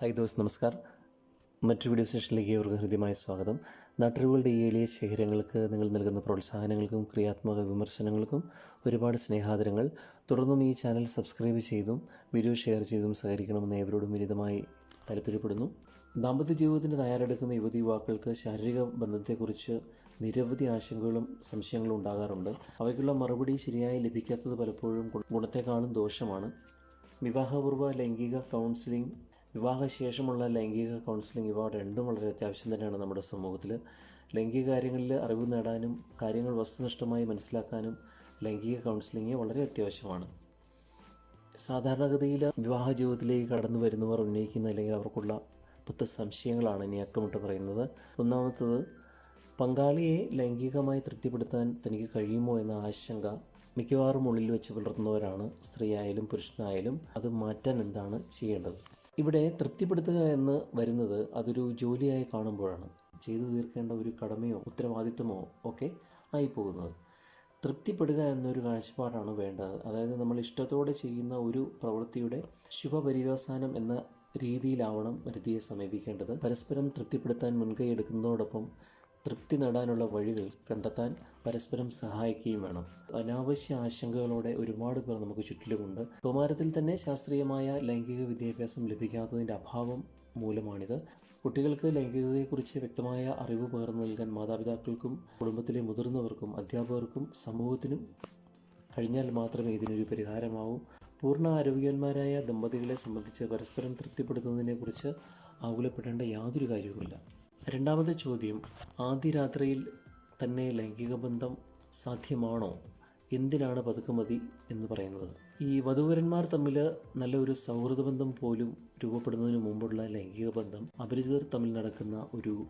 Hi those നമസ്കാർ. മറ്റു video സെഷനിലേക്ക് ഏവർക്കും ഹൃദ്യമായ സ്വാഗതം. നാട്ടറിവുകളുടെ ഈ എളിയ ശേഖരങ്ങൾക്ക് നിങ്ങൾ നൽകുന്ന പ്രോത്സാഹനങ്ങൾക്കും ക്രിയാത്മക വിമർശനങ്ങൾക്കും ഒരുപാട് സ്നേഹാദരങ്ങൾ. തുടർന്നും ഈ ചാനൽ സബ്സ്ക്രൈബ് ചെയ്തും വീഡിയോ ഷെയർ ചെയ്തും സഹകരിക്കണമെന്ന് ഏവരോടും വിനിതമായി താല്പര്യപ്പെടുന്നു. ദാമ്പത്യ ജീവിതത്തിന് തയ്യാറെടുക്കുന്ന യുവതി യുവാക്കൾക്ക് ശാരീരിക ബന്ധത്തെക്കുറിച്ച് നിരവധി ആശങ്കകളും സംശയങ്ങളും ഉണ്ടാകാറുണ്ട്. അവയ്ക്കുള്ള മറുപടി ശരിയായി ലഭിക്കാത്തത് പലപ്പോഴും ഗുണ- ഗുണത്തെക്കാളും ദോഷമാണ്. വിവാഹപൂർവ ലൈംഗിക കൗൺസിലിംഗ് വിവാഹശേഷമുള്ള ലൈംഗിക കൗൺസിലിംഗ് ഇവ രണ്ടും വളരെ അത്യാവശ്യം തന്നെയാണ് നമ്മുടെ സമൂഹത്തിൽ ലൈംഗിക കാര്യങ്ങളിൽ അറിവ് നേടാനും കാര്യങ്ങൾ വസ്തുനിഷ്ഠമായി മനസ്സിലാക്കാനും ലൈംഗിക കൗൺസിലിംഗ് വളരെ അത്യാവശ്യമാണ്. സാധാരണഗതിയിൽ വിവാഹ ജീവിതത്തിലേക്ക് കടന്നു വരുന്നവർ ഉന്നയിക്കുന്ന അല്ലെങ്കിൽ അവർക്കുള്ള പത്ത് സംശയങ്ങളാണ് ഇനി അക്കമിട്ട് പറയുന്നത്. ഒന്നാമത്തത് പങ്കാളിയെ ലൈംഗികമായി തൃപ്തിപ്പെടുത്താൻ തനിക്ക് കഴിയുമോ എന്ന ആശങ്ക മിക്കവാറും ഉള്ളിൽ വെച്ച് പുലർത്തുന്നവരാണ്. സ്ത്രീയായാലും പുരുഷനായാലും അത് മാറ്റാൻ എന്താണ് ചെയ്യേണ്ടത്? ഇവിടെ തൃപ്തിപ്പെടുത്തുക എന്ന് വരുന്നത് അതൊരു ജോലിയായി കാണുമ്പോഴാണ്. ചെയ്തു തീർക്കേണ്ട ഒരു കടമയോ ഉത്തരവാദിത്വമോ ഒക്കെ ആയിപ്പോകുന്നത്. തൃപ്തിപ്പെടുക എന്നൊരു കാഴ്ചപ്പാടാണ് വേണ്ടത്. അതായത് നമ്മൾ ഇഷ്ടത്തോടെ ചെയ്യുന്ന ഒരു പ്രവൃത്തിയുടെ ശുഭപര്യവസാനം എന്ന രീതിയിലാവണം വരുതിയെ സമീപിക്കേണ്ടത്. പരസ്പരം തൃപ്തിപ്പെടുത്താൻ മുൻകൈ എടുക്കുന്നതോടൊപ്പം തൃപ്തി നേടാനുള്ള വഴികൾ കണ്ടെത്താൻ പരസ്പരം സഹായിക്കുകയും വേണം. അനാവശ്യ ആശങ്കകളോടെ ഒരുപാട് പേർ നമുക്ക് ചുറ്റിലുമുണ്ട്. കൗമാരത്തിൽ തന്നെ ശാസ്ത്രീയമായ ലൈംഗിക വിദ്യാഭ്യാസം ലഭിക്കാത്തതിന്റെ അഭാവം മൂലമാണിത്. കുട്ടികൾക്ക് ലൈംഗികതയെക്കുറിച്ച് വ്യക്തമായ അറിവ് പകർന്നു നൽകാൻ മാതാപിതാക്കൾക്കും കുടുംബത്തിലെ മുതിർന്നവർക്കും അധ്യാപകർക്കും സമൂഹത്തിനും കഴിഞ്ഞാൽ മാത്രമേ ഇതിനൊരു പരിഹാരമാവൂ. പൂർണ ആരോഗ്യവാന്മാരായ ദമ്പതികളെ സംബന്ധിച്ച് പരസ്പരം തൃപ്തിപ്പെടുത്തുന്നതിനെക്കുറിച്ച് ആകുലപ്പെടേണ്ട യാതൊരു കാര്യവുമില്ല. രണ്ടാമത്തെ ചോദ്യം ആദ്യ രാത്രിയിൽ തന്നെ ലൈംഗിക ബന്ധം സാധ്യമാണോ? എന്തിനാണ് പതുക്കുമതി എന്ന് പറയുന്നത്. ഈ വധൂവരന്മാർ തമ്മിൽ നല്ലൊരു സൗഹൃദ ബന്ധം പോലും രൂപപ്പെടുന്നതിന് മുമ്പുള്ള ലൈംഗിക ബന്ധം അപരിചിതർ തമ്മിൽ നടക്കുന്ന ഒരു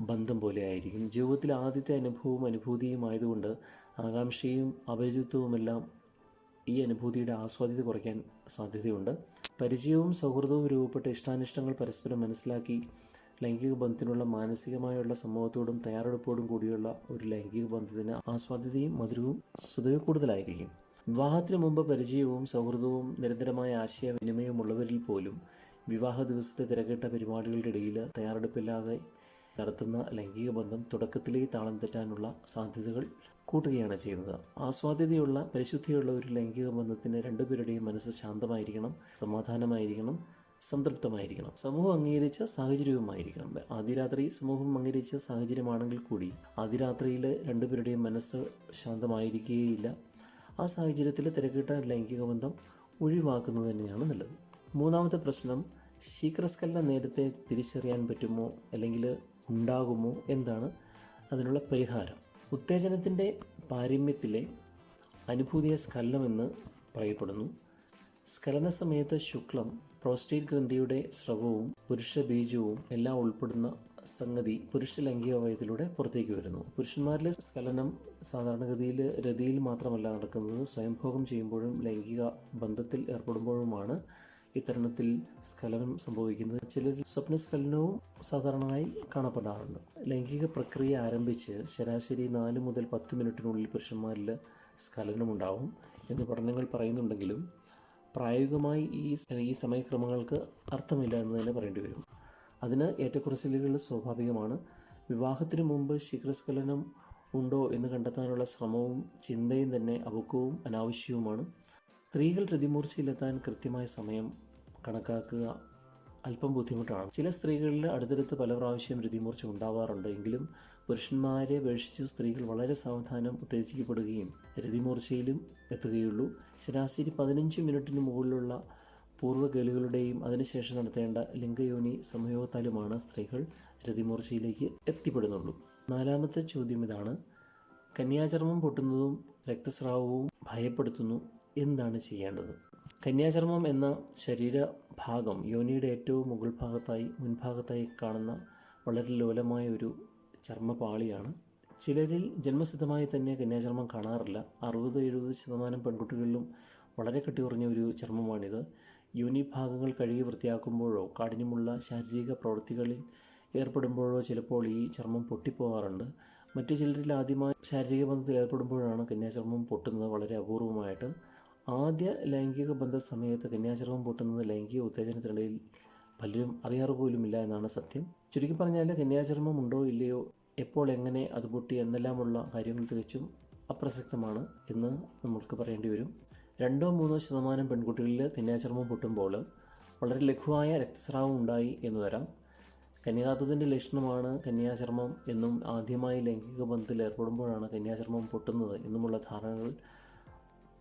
ബന്ധം പോലെ ആയിരിക്കും ജീവിതത്തിലെ ആദ്യത്തെ അനുഭവവും അനുഭൂതിയും ആയതുകൊണ്ട് ആകാംക്ഷയും അപരിചിതത്വവുമെല്ലാം ഈ അനുഭൂതിയുടെ ആസ്വാദ്യത കുറയ്ക്കാൻ സാധ്യതയുണ്ട്. പരിചയവും സൗഹൃദവും രൂപപ്പെട്ട ഇഷ്ടാനിഷ്ടങ്ങൾ പരസ്പരം മനസ്സിലാക്കി ലൈംഗിക ബന്ധത്തിനുള്ള മാനസികമായുള്ള സമൂഹത്തോടും തയ്യാറെടുപ്പോടും കൂടിയുള്ള ഒരു ലൈംഗിക ബന്ധത്തിന് ആസ്വാദ്യതയും മധുരവും സ്വതവേ കൂടുതലായിരിക്കും. വിവാഹത്തിന് മുമ്പ് പരിചയവും സൗഹൃദവും നിരന്തരമായ ആശയവിനിമയവും ഉള്ളവരിൽ പോലും വിവാഹ ദിവസത്തെ തിരക്കിട്ട പരിപാടികളുടെ ഇടയിൽ തയ്യാറെടുപ്പില്ലാതെ നടത്തുന്ന ലൈംഗിക ബന്ധം തുടക്കത്തിലേ താളം തെറ്റാനുള്ള സാധ്യതകൾ കൂട്ടുകയാണ് ചെയ്യുന്നത്. ആസ്വാദ്യതയുള്ള പരിശുദ്ധിയുള്ള ഒരു ലൈംഗിക ബന്ധത്തിന് രണ്ടുപേരുടെയും മനസ്സ് ശാന്തമായിരിക്കണം സമാധാനമായിരിക്കണം. സംതൃപ്തമായിരിക്കണം. സമൂഹം അംഗീകരിച്ച സാഹചര്യവുമായിരിക്കണം. അതിരാത്രി രാത്രി സമൂഹം അംഗീകരിച്ച സാഹചര്യമാണെങ്കിൽ കൂടി അതിരാത്രിയിൽ രണ്ടുപേരുടെയും മനസ്സ് ശാന്തമായിരിക്കുകയില്ല ആ സാഹചര്യത്തിൽ തിരക്കിട്ട ലൈംഗിക ബന്ധം ഒഴിവാക്കുന്നത് തന്നെയാണ് നല്ലത്. മൂന്നാമത്തെ പ്രശ്നം ശീഘ്രസ്ഖലനം നേരത്തെ തിരിച്ചറിയാൻ പറ്റുമോ അല്ലെങ്കിൽ ഉണ്ടാകുമോ എന്താണ് അതിനുള്ള പരിഹാരം? ഉത്തേജനത്തിന്റെ പാരമ്യത്തിലെ അനുഭൂതിയ സ്കലനമെന്ന് പറയപ്പെടുന്നു. സ്കലന സമയത്ത് ശുക്ലം പ്രോസ്റ്റേറ്റ് ഗ്രന്ഥിയുടെ സ്രവവും പുരുഷ ബീജവും എല്ലാം ഉൾപ്പെടുന്ന സംഗതി പുരുഷ ലൈംഗിക വയത്തിലൂടെ പുറത്തേക്ക് വരുന്നു. പുരുഷന്മാരിലെ സ്ഖലനം സാധാരണഗതിയിൽ രതിയിൽ മാത്രമല്ല നടക്കുന്നത്. സ്വയംഭോഗം ചെയ്യുമ്പോഴും ലൈംഗിക ബന്ധത്തിൽ ഏർപ്പെടുമ്പോഴുമാണ് ഇത്തരണത്തിൽ സ്ഖലനം സംഭവിക്കുന്നത്. ചിലരിൽ സ്വപ്നസ്ഖലനവും സാധാരണയായി കാണപ്പെടാറുണ്ട്. ലൈംഗിക പ്രക്രിയ ആരംഭിച്ച് ശരാശരി നാല് മുതൽ പത്ത് മിനിറ്റിനുള്ളിൽ പുരുഷന്മാരിൽ സ്ഖലനമുണ്ടാവും എന്ന് പഠനങ്ങൾ പറയുന്നുണ്ടെങ്കിലും പ്രായോഗികമായി ഈ ഈ സമയക്രമങ്ങൾക്ക് അർത്ഥമില്ല എന്ന് തന്നെ പറയേണ്ടി വരും. അതിന് ഏറ്റക്കുറച്ചിലുകൾ സ്വാഭാവികമാണ്. വിവാഹത്തിന് മുമ്പ് ശീഘ്രസ്ഖലനം ഉണ്ടോ എന്ന് കണ്ടെത്താനുള്ള ശ്രമവും ചിന്തയും തന്നെ അപക്വവും അനാവശ്യവുമാണ്. സ്ത്രീകൾ രതിമൂർച്ചയിലെത്താൻ കൃത്യമായ സമയം കണക്കാക്കുക അല്പം ബുദ്ധിമുട്ടാണ്. ചില സ്ത്രീകളിൽ അടുത്തടുത്ത് പല പ്രാവശ്യം രതിമൂർച്ച ഉണ്ടാവാറുണ്ട്. എങ്കിലും പുരുഷന്മാരെ അപേക്ഷിച്ച് സ്ത്രീകൾ വളരെ സാവധാനം ഉത്തേജിക്കപ്പെടുകയും രതിമൂർച്ചയിലും എത്തുകയുള്ളൂ. ശരാശരി പതിനഞ്ച് മിനിറ്റിന് മുകളിലുള്ള പൂർവകേളുകളുടെയും അതിനുശേഷം നടത്തേണ്ട ലിംഗയോനി സംയോഗത്താലുമാണ് സ്ത്രീകൾ രതിമൂർച്ചയിലേക്ക് എത്തിപ്പെടുന്നുള്ളൂ. നാലാമത്തെ ചോദ്യം ഇതാണ്. കന്യാചർമ്മം പൊട്ടുന്നതും രക്തസ്രാവവും ഭയപ്പെടുത്തുന്നു. എന്താണ് ചെയ്യേണ്ടത്? കന്യാചർമ്മം എന്ന ശരീരഭാഗം യോനിയുടെ ഏറ്റവും മുകൾ ഭാഗത്തായി മുൻഭാഗത്തായി കാണുന്ന വളരെ ലോലമായ ഒരു ചർമ്മപാളിയാണ്. ചിലരിൽ ജന്മസിദ്ധമായി തന്നെ കന്യാചർമ്മം കാണാറില്ല. അറുപത് എഴുപത് ശതമാനം പെൺകുട്ടികളിലും വളരെ കെട്ടിയുറഞ്ഞ ഒരു ചർമ്മമാണിത്. യോനി ഭാഗങ്ങൾ കഴുകി വൃത്തിയാക്കുമ്പോഴോ കാഠിന്യമുള്ള ശാരീരിക പ്രവൃത്തികളിൽ ഏർപ്പെടുമ്പോഴോ ചിലപ്പോൾ ഈ ചർമ്മം പൊട്ടിപ്പോകാറുണ്ട്. മറ്റു ചിലരിൽ ആദ്യമായി ശാരീരിക ബന്ധത്തിൽ ഏർപ്പെടുമ്പോഴാണ് കന്യാചർമ്മം പൊട്ടുന്നത് വളരെ അപൂർവമായിട്ട്. ആദ്യ ലൈംഗിക ബന്ധ സമയത്ത് കന്യാചർമ്മം പൊട്ടുന്നത് ലൈംഗിക ഉത്തേജനത്തിനിടയിൽ പലരും അറിയാറ് പോലുമില്ല എന്നാണ് സത്യം. ചുരുക്കി പറഞ്ഞാൽ കന്യാചർമ്മം ഉണ്ടോ ഇല്ലയോ എപ്പോൾ എങ്ങനെ അത് പൊട്ടി എന്നെല്ലാമുള്ള കാര്യങ്ങൾ തികച്ചും അപ്രസക്തമാണ് എന്ന് നമ്മൾക്ക് പറയേണ്ടി വരും. രണ്ടോ മൂന്നോ ശതമാനം പെൺകുട്ടികളിൽ കന്യാചർമ്മം പൊട്ടുമ്പോൾ വളരെ ലഘുവായ രക്തസ്രാവം ഉണ്ടായി എന്ന് വരാം. കന്യാകാത്തതിന്റെ ലക്ഷണമാണ് കന്യാചർമ്മം എന്നും ആദ്യമായി ലൈംഗിക ബന്ധത്തിൽ ഏർപ്പെടുമ്പോഴാണ് കന്യാചർമ്മം പൊട്ടുന്നത് എന്നുമുള്ള ധാരണകൾ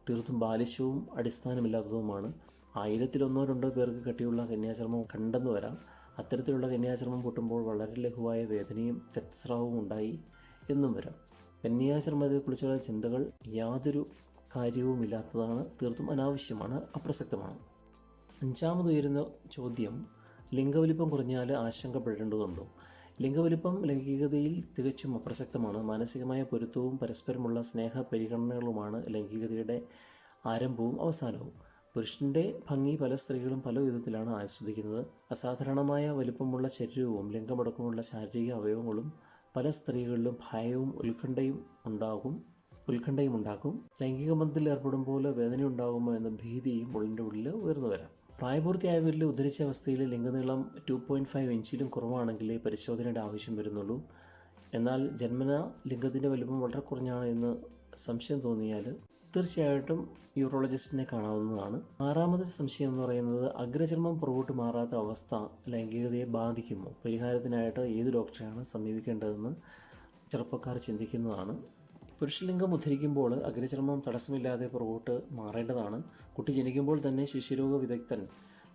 തീർത്തും ബാലിശവും അടിസ്ഥാനമില്ലാത്തതുമാണ്. ആയിരത്തിലൊന്നോ രണ്ടോ പേർക്ക് കെട്ടിയുള്ള കന്യാചർമ്മം കണ്ടെന്ന് വരാം. അത്തരത്തിലുള്ള കന്യാചർമ്മം പൊട്ടുമ്പോൾ വളരെ ലഘുവായ വേദനയും രക്തസ്രാവവും ഉണ്ടായി എന്നും വരാം. കന്യാചർമ്മത്തെക്കുറിച്ചുള്ള ചിന്തകൾ യാതൊരു കാര്യവുമില്ലാത്തതാണ് തീർത്തും അനാവശ്യമാണ് അപ്രസക്തമാണ്. അഞ്ചാമത് ഉയരുന്ന ചോദ്യം ലിംഗവലിപ്പം കുറഞ്ഞാൽ ആശങ്കപ്പെടേണ്ടതുണ്ടോ? ലിംഗവലിപ്പം ലൈംഗികതയിൽ തികച്ചും അപ്രസക്തമാണ്. മാനസികമായ പൊരുത്തവും പരസ്പരമുള്ള സ്നേഹ പരിഗണനകളുമാണ് ലൈംഗികതയുടെ ആരംഭവും അവസാനവും. പുരുഷന്റെ ഭംഗി പല സ്ത്രീകളും പല വിധത്തിലാണ് ആസ്വദിക്കുന്നത്. അസാധാരണമായ വലിപ്പമുള്ള ശരീരവും ലിംഗമടക്കമുള്ള ശാരീരിക അവയവങ്ങളും പല സ്ത്രീകളിലും ഭയവും ഉത്കണ്ഠയും ഉണ്ടാകും ഉത്കണ്ഠയും ഉണ്ടാക്കും. ലൈംഗിക ബന്ധത്തിൽ ഏർപ്പെടുമ്പോൾ വേദന ഉണ്ടാകുമോ എന്ന ഭീതിയും ഉള്ളിന്റെ ഉള്ളിൽ ഉയർന്നു വരാം. പ്രായപൂർത്തിയായവരിൽ ഉദ്ധരിച്ച അവസ്ഥയിൽ ലിംഗനീളം ടു പോയിന്റ് ഫൈവ് ഇഞ്ചിലും കുറവാണെങ്കിലേ പരിശോധനയുടെ ആവശ്യം വരുന്നുള്ളൂ. എന്നാൽ ജന്മന ലിംഗത്തിന്റെ വലുപ്പം വളരെ കുറഞ്ഞാണ് എന്ന് സംശയം തോന്നിയാൽ തീർച്ചയായിട്ടും യൂറോളജിസ്റ്റിനെ കാണാവുന്നതാണ്. ആറാമത്തെ സംശയം എന്ന് പറയുന്നത് അഗ്രചർമ്മം പുറകോട്ട് മാറാത്ത അവസ്ഥ ലൈംഗികതയെ ബാധിക്കുമോ? പരിഹാരത്തിനായിട്ട് ഏത് ഡോക്ടറെയാണ് സമീപിക്കേണ്ടതെന്ന് ചെറുപ്പക്കാർ ചിന്തിക്കുന്നതാണ്. പുരുഷലിംഗം ഉദ്ധരിക്കുമ്പോൾ അഗ്രചർമ്മം തടസ്സമില്ലാതെ പുറകോട്ട് മാറേണ്ടതാണ്. കുട്ടി ജനിക്കുമ്പോൾ തന്നെ ശിശുരോഗ വിദഗ്ധൻ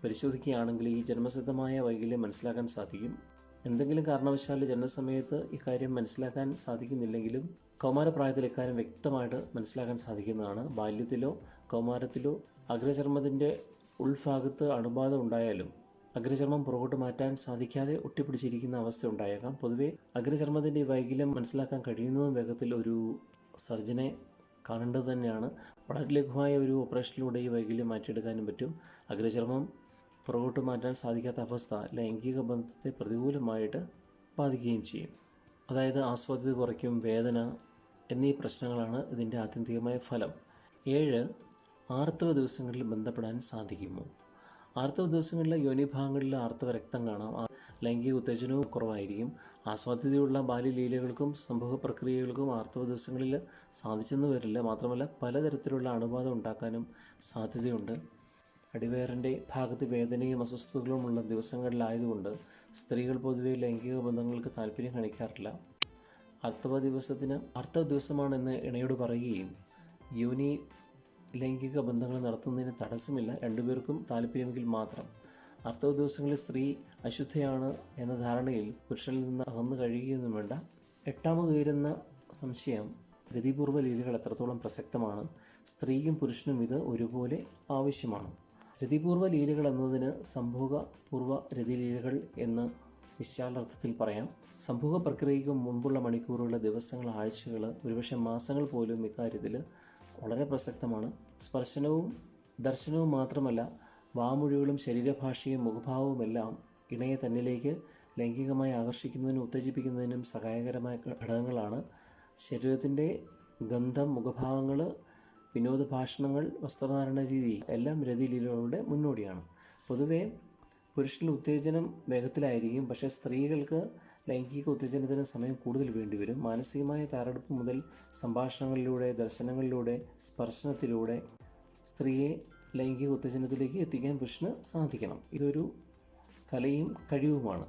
പരിശോധിക്കുകയാണെങ്കിൽ ഈ ജന്മസിദ്ധമായ വൈകല്യം മനസ്സിലാക്കാൻ സാധിക്കും. എന്തെങ്കിലും കാരണവശാൽ ജനനസമയത്ത് ഇക്കാര്യം മനസ്സിലാക്കാൻ സാധിക്കുന്നില്ലെങ്കിലും കൗമാരപ്രായത്തിൽ ഇക്കാര്യം വ്യക്തമായിട്ട് മനസ്സിലാക്കാൻ സാധിക്കുന്നതാണ്. ബാല്യത്തിലോ കൗമാരത്തിലോ അഗ്രചർമ്മത്തിന്റെ ഉൾഭാഗത്ത് അണുബാധ ഉണ്ടായാലും അഗ്രചർമ്മം പുറകോട്ട് മാറ്റാൻ സാധിക്കാതെ ഒട്ടിപ്പിടിച്ചിരിക്കുന്ന അവസ്ഥ ഉണ്ടായേക്കാം. പൊതുവെ അഗ്രചർമ്മത്തിന്റെ വൈകല്യം മനസ്സിലാക്കാൻ കഴിയുന്നതും വേഗത്തിൽ ഒരു സർജനെ കാണേണ്ടത് തന്നെയാണ്. വളരെ ലഘുവായ ഒരു ഓപ്പറേഷനിലൂടെ ഈ വൈകല്യം മാറ്റിയെടുക്കാനും പറ്റും. അഗ്രചർമ്മം പുറകോട്ട് മാറ്റാൻ സാധിക്കാത്ത അവസ്ഥ ലൈംഗിക ബന്ധത്തെ പ്രതികൂലമായിട്ട് ബാധിക്കുകയും ചെയ്യും. അതായത് ആസ്വാദ്യത കുറയ്ക്കും വേദന എന്നീ പ്രശ്നങ്ങളാണ് ഇതിന്റെ ആത്യന്തികമായ ഫലം. ഏഴ് ആർത്തവ ദിവസങ്ങളിൽ ബന്ധപ്പെടാൻ സാധിക്കുമോ? ആർത്തവ ദിവസങ്ങളിൽ യോനിഭാഗങ്ങളിൽ ആർത്തവ രക്തം കാണാം ലൈംഗിക ഉത്തേജനവും കുറവായിരിക്കും. ആസ്വാദ്യതയുള്ള ബാല്യലീലകൾക്കും സംഭവ പ്രക്രിയകൾക്കും ആർത്തവ ദിവസങ്ങളിൽ സാധിച്ചെന്ന് വരില്ല. മാത്രമല്ല പലതരത്തിലുള്ള അണുബാധ ഉണ്ടാക്കാനും സാധ്യതയുണ്ട്. അടിവയറിന്റെ ഭാഗത്ത് വേദനയും അസ്വസ്ഥതകളും ഉള്ള ദിവസങ്ങളിലായതുകൊണ്ട് സ്ത്രീകൾ പൊതുവെ ലൈംഗിക ബന്ധങ്ങൾക്ക് താല്പര്യം കാണിക്കാറില്ല. അർത്ഥവ ദിവസത്തിന് അർത്ഥ ദിവസമാണെന്ന് ഇണയോട് പറയുകയും യോനി ലൈംഗിക ബന്ധങ്ങൾ നടത്തുന്നതിന് തടസ്സമില്ല. രണ്ടുപേർക്കും താല്പര്യമെങ്കിൽ മാത്രം. അർത്ഥവ ദിവസങ്ങളിൽ സ്ത്രീ അശുദ്ധയാണ് എന്ന ധാരണയിൽ പുരുഷനിൽ നിന്ന് അകന്നു കഴിയുകയൊന്നും വേണ്ട. എട്ടാമത് ഉയരുന്ന സംശയം രതിപൂർവ ലീലകൾ എത്രത്തോളം പ്രസക്തമാണ്? സ്ത്രീയും പുരുഷനും ഇത് ഒരുപോലെ ആവശ്യമാണ്. രതിപൂർവ ലീലകൾ എന്നതിന് സംഭോഗ പൂർവ രതിലീലകൾ എന്ന് വിശാലർത്ഥത്തിൽ പറയാം. സംഭവ പ്രക്രിയയ്ക്ക് മുമ്പുള്ള മണിക്കൂറുകളുടെ ദിവസങ്ങൾ ആഴ്ചകൾ ഒരുപക്ഷെ മാസങ്ങൾ പോലും ഇക്കാര്യത്തിൽ വളരെ പ്രസക്തമാണ്. സ്പർശനവും ദർശനവും മാത്രമല്ല വാമൊഴികളും ശരീരഭാഷയും മുഖഭാവവുമെല്ലാം ഇണയെ തന്നിലേക്ക് ലൈംഗികമായി ആകർഷിക്കുന്നതിനും ഉത്തേജിപ്പിക്കുന്നതിനും സഹായകരമായ ഘടകങ്ങളാണ്. ശരീരത്തിന്റെ ഗന്ധം മുഖഭാവങ്ങൾ വിനോദഭാഷണങ്ങൾ വസ്ത്രധാരണ രീതി എല്ലാം രതിലീലകളുടെ മുന്നോടിയാണ്. പൊതുവേ പുരുഷനിൽ ഉത്തേജനം വേഗത്തിലായിരിക്കും. പക്ഷേ സ്ത്രീകൾക്ക് ലൈംഗിക ഉത്തേജനത്തിന് സമയം കൂടുതൽ വേണ്ടിവരും. മാനസികമായ തയ്യാറെടുപ്പ് മുതൽ സംഭാഷണങ്ങളിലൂടെ ദർശനങ്ങളിലൂടെ സ്പർശനത്തിലൂടെ സ്ത്രീയെ ലൈംഗിക ഉത്തേജനത്തിലേക്ക് എത്തിക്കാൻ പുരുഷന് സാധിക്കണം. ഇതൊരു കലയും കഴിവുമാണ്.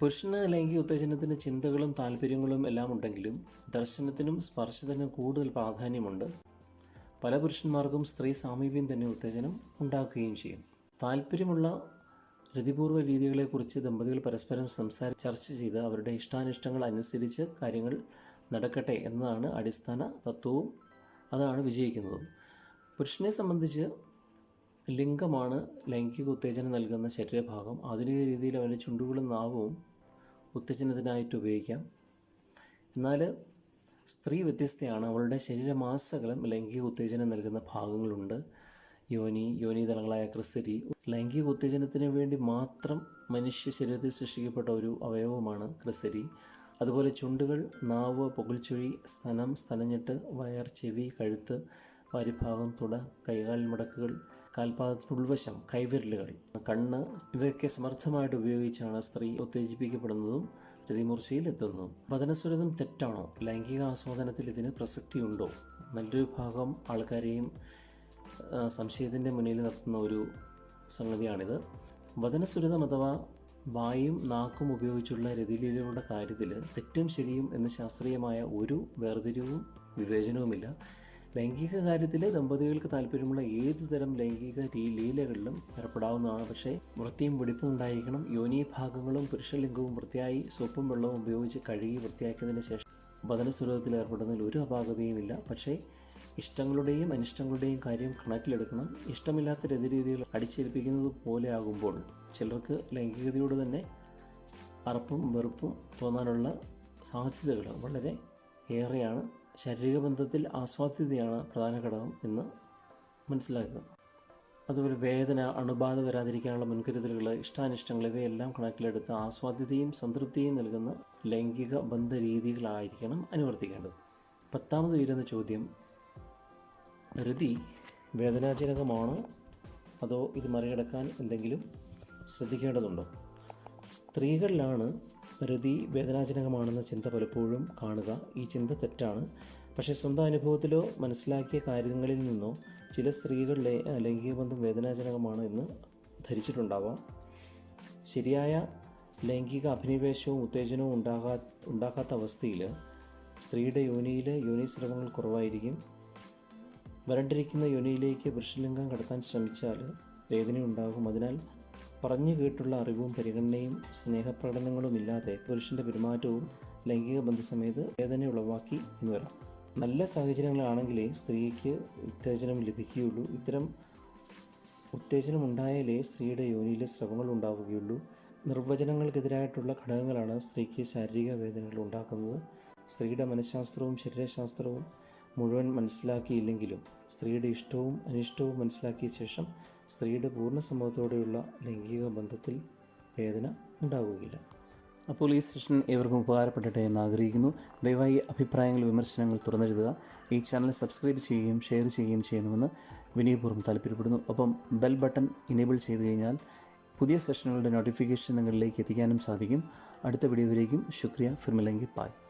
പുരുഷന് ലൈംഗിക ഉത്തേജനത്തിന് ചിന്തകളും താല്പര്യങ്ങളും എല്ലാം ഉണ്ടെങ്കിലും ദർശനത്തിനും സ്പർശത്തിനും കൂടുതൽ പ്രാധാന്യമുണ്ട്. പല പുരുഷന്മാർക്കും സ്ത്രീ സാമീപ്യം തന്നെ ഉത്തേജനം ഉണ്ടാക്കുകയും ചെയ്യും. താല്പര്യമുള്ള രതിപൂർവ രീതികളെക്കുറിച്ച് ദമ്പതികൾ പരസ്പരം സംസാര ചർച്ച ചെയ്ത് അവരുടെ ഇഷ്ടാനിഷ്ടങ്ങൾ അനുസരിച്ച് കാര്യങ്ങൾ നടക്കട്ടെ എന്നതാണ് അടിസ്ഥാന തത്വവും അതാണ് വിജയിക്കുന്നതും. പുരുഷനെ സംബന്ധിച്ച് ലിംഗമാണ് ലൈംഗിക ഉത്തേജനം നൽകുന്ന ശരീരഭാഗം. ആധുനിക രീതിയിൽ അവന്റെ ചുണ്ടുകളും നാവും ഉത്തേജനത്തിനായിട്ട് ഉപയോഗിക്കാം. എന്നാൽ സ്ത്രീ വ്യത്യസ്തയാണ്. അവളുടെ ശരീരമാസകലം ലൈംഗിക ഉത്തേജനം നൽകുന്ന ഭാഗങ്ങളുണ്ട്. യോനി യോനിതലങ്ങളായ ക്രിസ്തരി ലൈംഗിക ഉത്തേജനത്തിന് വേണ്ടി മാത്രം മനുഷ്യ ശരീരത്തിൽ സൃഷ്ടിക്കപ്പെട്ട ഒരു അവയവമാണ് ക്രിസ്തരി. അതുപോലെ ചുണ്ടുകൾ നാവ് പുകൽച്ചുഴി സ്തനം സ്ഥലഞ്ഞിട്ട് വയർ ചെവി കഴുത്ത് വാരിഭാഗം തുട കൈകാൽ മടക്കുകൾ കാൽപാദത്തിന് ഉൾവശം കൈവിരലുകൾ കണ്ണ് ഇവയൊക്കെ സമർത്ഥമായിട്ട് ഉപയോഗിച്ചാണ് സ്ത്രീ ഉത്തേജിപ്പിക്കപ്പെടുന്നതും രതിമൂർച്ചയിൽ എത്തുന്നു വചനസ്വരതം തെറ്റാണോ? ലൈംഗിക ആസ്വാദനത്തിൽ ഇതിന് പ്രസക്തിയുണ്ടോ? നല്ലൊരു ഭാഗം ആൾക്കാരെയും സംശയത്തിന്റെ മുന്നിൽ നിർത്തുന്ന ഒരു സംഗതിയാണിത്. വചനസുരതം അഥവാ വായും നാക്കും ഉപയോഗിച്ചുള്ള രതിലീലകളുടെ കാര്യത്തിൽ തെറ്റും ശരിയും എന്ന് ശാസ്ത്രീയമായ ഒരു വേർതിരിവും വിവേചനവുമില്ല. ലൈംഗിക കാര്യത്തിൽ ദമ്പതികൾക്ക് താല്പര്യമുള്ള ഏതു തരം ലൈംഗിക ലീലകളിലും ഏർപ്പെടാവുന്നതാണ്. പക്ഷേ വൃത്തിയും വെടിപ്പും ഉണ്ടായിരിക്കണം. യോനി ഭാഗങ്ങളും പുരുഷലിംഗവും വൃത്തിയായി സോപ്പും വെള്ളവും ഉപയോഗിച്ച് കഴുകി വൃത്തിയാക്കിയതിന് ശേഷം വചനസുരതത്തിൽ ഏർപ്പെടുന്നതിൽ ഒരു അപാകതയുമില്ല. പക്ഷേ ഇഷ്ടങ്ങളുടെയും അനിഷ്ടങ്ങളുടെയും കാര്യം കണക്കിലെടുക്കണം. ഇഷ്ടമില്ലാത്ത രതിരീതികൾ അടിച്ചേൽപ്പിക്കുന്നത് പോലെ ആകുമ്പോൾ ചിലർക്ക് ലൈംഗികതയോട് തന്നെ അറപ്പും വെറുപ്പും തോന്നാനുള്ള സാധ്യതകൾ വളരെ ഏറെയാണ്. ശാരീരിക ബന്ധത്തിൽ ആസ്വാദ്യതയാണ് പ്രധാന ഘടകം എന്ന് മനസ്സിലാക്കുക. അതുപോലെ വേദന അണുബാധ വരാതിരിക്കാനുള്ള മുൻകരുതലുകൾ ഇഷ്ടാനിഷ്ടങ്ങൾ ഇവയെല്ലാം കണക്കിലെടുത്ത് ആസ്വാദ്യതയും സംതൃപ്തിയും നൽകുന്ന ലൈംഗിക ബന്ധ രീതികളായിരിക്കണം അനുവർത്തിക്കേണ്ടത്. പത്താമത് ഉയരുന്ന ചോദ്യം രതി വേദനാജനകമാണോ? അതോ ഇത് മറികടക്കാൻ എന്തെങ്കിലും ശ്രദ്ധിക്കേണ്ടതുണ്ടോ? സ്ത്രീകളിലാണ് രതി വേദനാജനകമാണെന്ന ചിന്ത പലപ്പോഴും കാണുക. ഈ ചിന്ത തെറ്റാണ്. പക്ഷേ സ്വന്തം അനുഭവത്തിലോ മനസ്സിലാക്കിയ കാര്യങ്ങളിൽ നിന്നോ ചില സ്ത്രീകളിലെ ലൈംഗിക ബന്ധം വേദനാജനകമാണ് എന്ന് ധരിച്ചിട്ടുണ്ടാവാം. ശരിയായ ലൈംഗിക അഭിനിവേശവും ഉത്തേജനവും ഉണ്ടാകാ ഉണ്ടാക്കാത്ത അവസ്ഥയിൽ സ്ത്രീയുടെ യോനിയിൽ സ്രവങ്ങൾ കുറവായിരിക്കും. വരണ്ടിരിക്കുന്ന യോനിയിലേക്ക് പുരുഷലിംഗം കടത്താൻ ശ്രമിച്ചാൽ വേദനയുണ്ടാകും. അതിനാൽ പറഞ്ഞു കേട്ടുള്ള അറിവും പരിഗണനയും സ്നേഹപ്രകടനങ്ങളും ഇല്ലാതെ പുരുഷന്റെ പെരുമാറ്റവും ലൈംഗിക ബന്ധസമയത്ത് വേദന ഉളവാക്കി എന്ന് വരാം. നല്ല സാഹചര്യങ്ങളാണെങ്കിലേ സ്ത്രീക്ക് ഉത്തേജനം ലഭിക്കുകയുള്ളൂ. ഇത്തരം ഉത്തേജനം ഉണ്ടായാലേ സ്ത്രീയുടെ യോനിയിലെ സ്രവങ്ങൾ ഉണ്ടാവുകയുള്ളൂ. നിർവചനങ്ങൾക്കെതിരായിട്ടുള്ള ഘടകങ്ങളാണ് സ്ത്രീക്ക് ശാരീരിക വേദനകൾ ഉണ്ടാക്കുന്നത്. സ്ത്രീയുടെ മനഃശാസ്ത്രവും ശരീരശാസ്ത്രവും മുഴുവൻ മനസ്സിലാക്കിയില്ലെങ്കിലും സ്ത്രീയുടെ ഇഷ്ടവും അനിഷ്ടവും മനസ്സിലാക്കിയ ശേഷം സ്ത്രീയുടെ പൂർണ സമ്മതത്തോടെയുള്ള ലൈംഗിക ബന്ധത്തിൽ വേദന ഉണ്ടാവുകയില്ല. അപ്പോൾ ഈ സെഷൻ ഏവർക്കും ഉപകാരപ്പെടട്ടെ എന്ന് ആഗ്രഹിക്കുന്നു. ദയവായി അഭിപ്രായങ്ങൾ വിമർശനങ്ങൾ തുറന്നെഴുതുക. ഈ ചാനൽ സബ്സ്ക്രൈബ് ചെയ്യുകയും ഷെയർ ചെയ്യുകയും ചെയ്യണമെന്ന് വിനയപൂർവം താല്പര്യപ്പെടുന്നു. ഒപ്പം ബെൽ ബട്ടൺ ഇനേബിൾ ചെയ്തു കഴിഞ്ഞാൽ പുതിയ സെഷനുകളുടെ നോട്ടിഫിക്കേഷൻ നിങ്ങളിലേക്ക് എത്തിക്കാനും സാധിക്കും. അടുത്ത വീഡിയോയിലേക്കും ശുക്രിയ. ഫിർമിലെങ്കി. പായ്